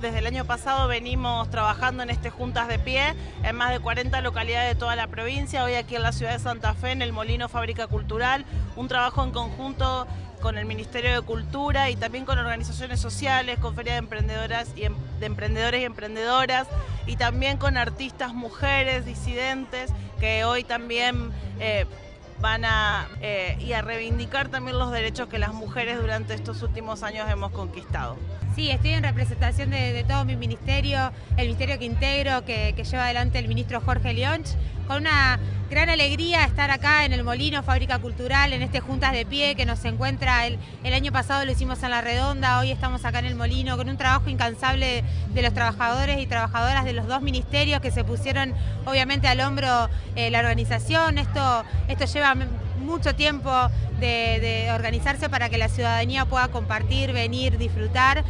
Desde el año pasado venimos trabajando en este Juntas de Pie en más de 40 localidades de toda la provincia, hoy aquí en la ciudad de Santa Fe, en el Molino Fábrica Cultural, un trabajo en conjunto con el Ministerio de Cultura y también con organizaciones sociales, con ferias de emprendedoras y em, de emprendedores y emprendedoras y también con artistas mujeres, disidentes, que hoy también eh, van a, eh, y a reivindicar también los derechos que las mujeres durante estos últimos años hemos conquistado. Sí, estoy en representación de, todo mi ministerio, el ministerio que integro, que, lleva adelante el ministro Jorge Leonch, con una gran alegría estar acá en el Molino, Fábrica Cultural, en este Juntas de Pie que nos encuentra, el, año pasado lo hicimos en La Redonda, hoy estamos acá en el Molino, con un trabajo incansable de los trabajadores y trabajadoras de los dos ministerios que se pusieron obviamente al hombro eh, la organización. Esto, esto lleva mucho tiempo de organizarse para que la ciudadanía pueda compartir, venir, disfrutar.